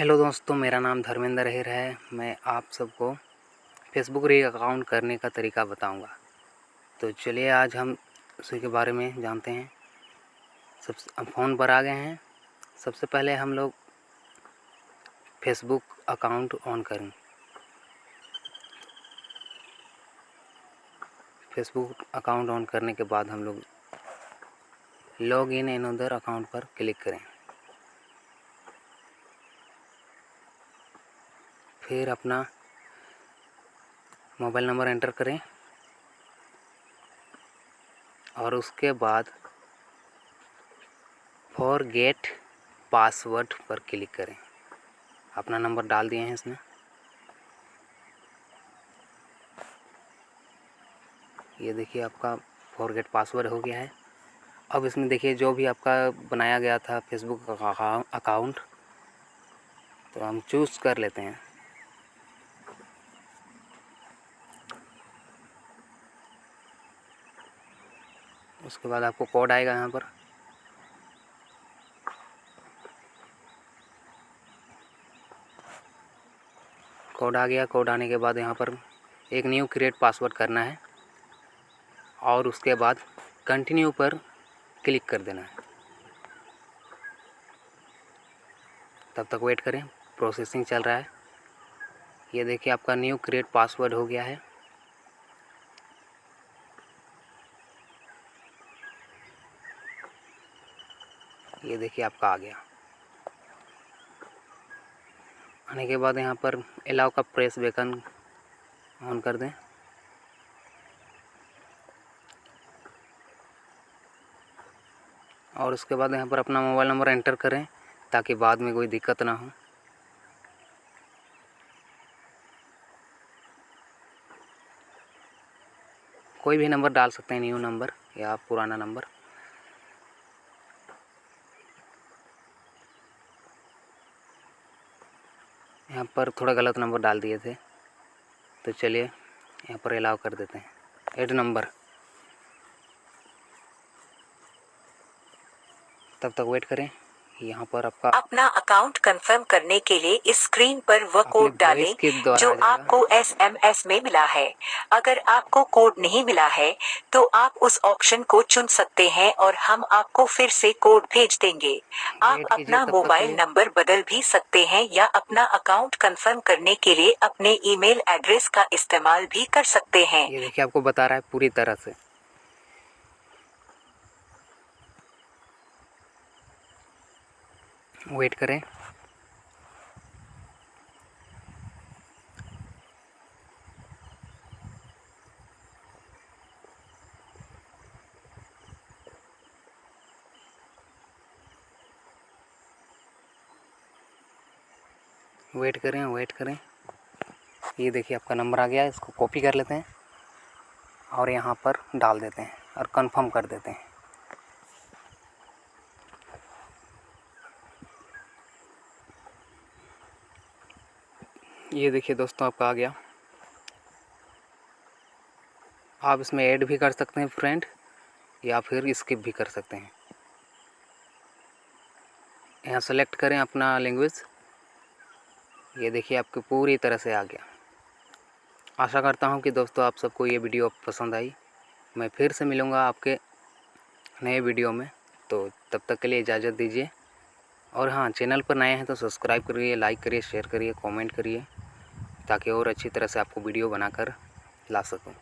Hello दोस्तों, मेरा नाम धर्मेंद्र हेर है। मैं आप सबको फेसबुक री अकाउंट करने का तरीका बताऊँगा। तो चलिए आज हम उसी के बारे में जानते हैं। सब फ़ोन पर आ गए हैं। सबसे पहले हम लोग फेसबुक अकाउंट ऑन करें। फेसबुक अकाउंट ऑन करने के बाद हम लोग लॉग इन एन उधर अकाउंट पर क्लिक करें। फिर अपना मोबाइल नंबर एंटर करें और उसके बाद फॉर गेट पासवर्ड पर क्लिक करें। अपना नंबर डाल दिए हैं इसमें ये देखिए आपका फॉरगेट पासवर्ड हो गया है। अब इसमें देखिए जो भी आपका बनाया गया था फेसबुक अकाउंट तो हम चूज़ कर लेते हैं। उसके बाद आपको कोड आएगा यहाँ पर। कोड आ गया। कोड आने के बाद यहाँ पर एक न्यू क्रिएट पासवर्ड करना है और उसके बाद कंटिन्यू पर क्लिक कर देना है। तब तक वेट करें। प्रोसेसिंग चल रहा है। ये देखिए आपका न्यू क्रिएट पासवर्ड हो गया है। ये देखिए आपका आ गया। आने के बाद यहाँ पर अलाउ का प्रेस बेकन ऑन कर दें। और उसके बाद यहाँ पर अपना मोबाइल नंबर एंटर करें, ताकि बाद में कोई दिक्कत ना हो। कोई भी नंबर डाल सकते हैं, न्यू नंबर या पुराना नंबर। यहाँ पर थोड़ा गलत नंबर डाल दिए थे। तो चलिए, यहाँ पर अलाउ कर देते हैं। एड नंबर तब तक वेट करें। यहाँ पर आपका अपना अकाउंट कंफर्म करने के लिए इस स्क्रीन पर वह कोड डालें जो आपको एसएमएस में मिला है। अगर आपको कोड नहीं मिला है तो आप उस ऑप्शन को चुन सकते हैं और हम आपको फिर से कोड भेज देंगे। आप अपना मोबाइल नंबर बदल भी सकते हैं या अपना अकाउंट कंफर्म करने के लिए अपने ईमेल एड्रेस का इस्तेमाल भी कर सकते हैं। ये देखिए आपको बता रहा है पूरी तरह से। वेट करें। वेट करें वेट करें। ये देखिए, आपका नंबर आ गया, इसको कॉपी कर लेते हैं और यहाँ पर डाल देते हैं और कंफर्म कर देते हैं। ये देखिए दोस्तों आपका आ गया। आप इसमें ऐड भी कर सकते हैं फ्रेंड या फिर स्किप भी कर सकते हैं। यहाँ सेलेक्ट करें अपना लैंग्वेज ये देखिए आपकी पूरी तरह से आ गया। आशा करता हूँ कि दोस्तों आप सबको ये वीडियो पसंद आई। मैं फिर से मिलूँगा आपके नए वीडियो में। तो तब तक के लिए इजाज़त दीजिए। और हाँ चैनल पर नए हैं तो सब्सक्राइब करिए लाइक करिए शेयर करिए कमेंट करिए। ताकि और अच्छी तरह से आपको वीडियो बनाकर ला सकूँ।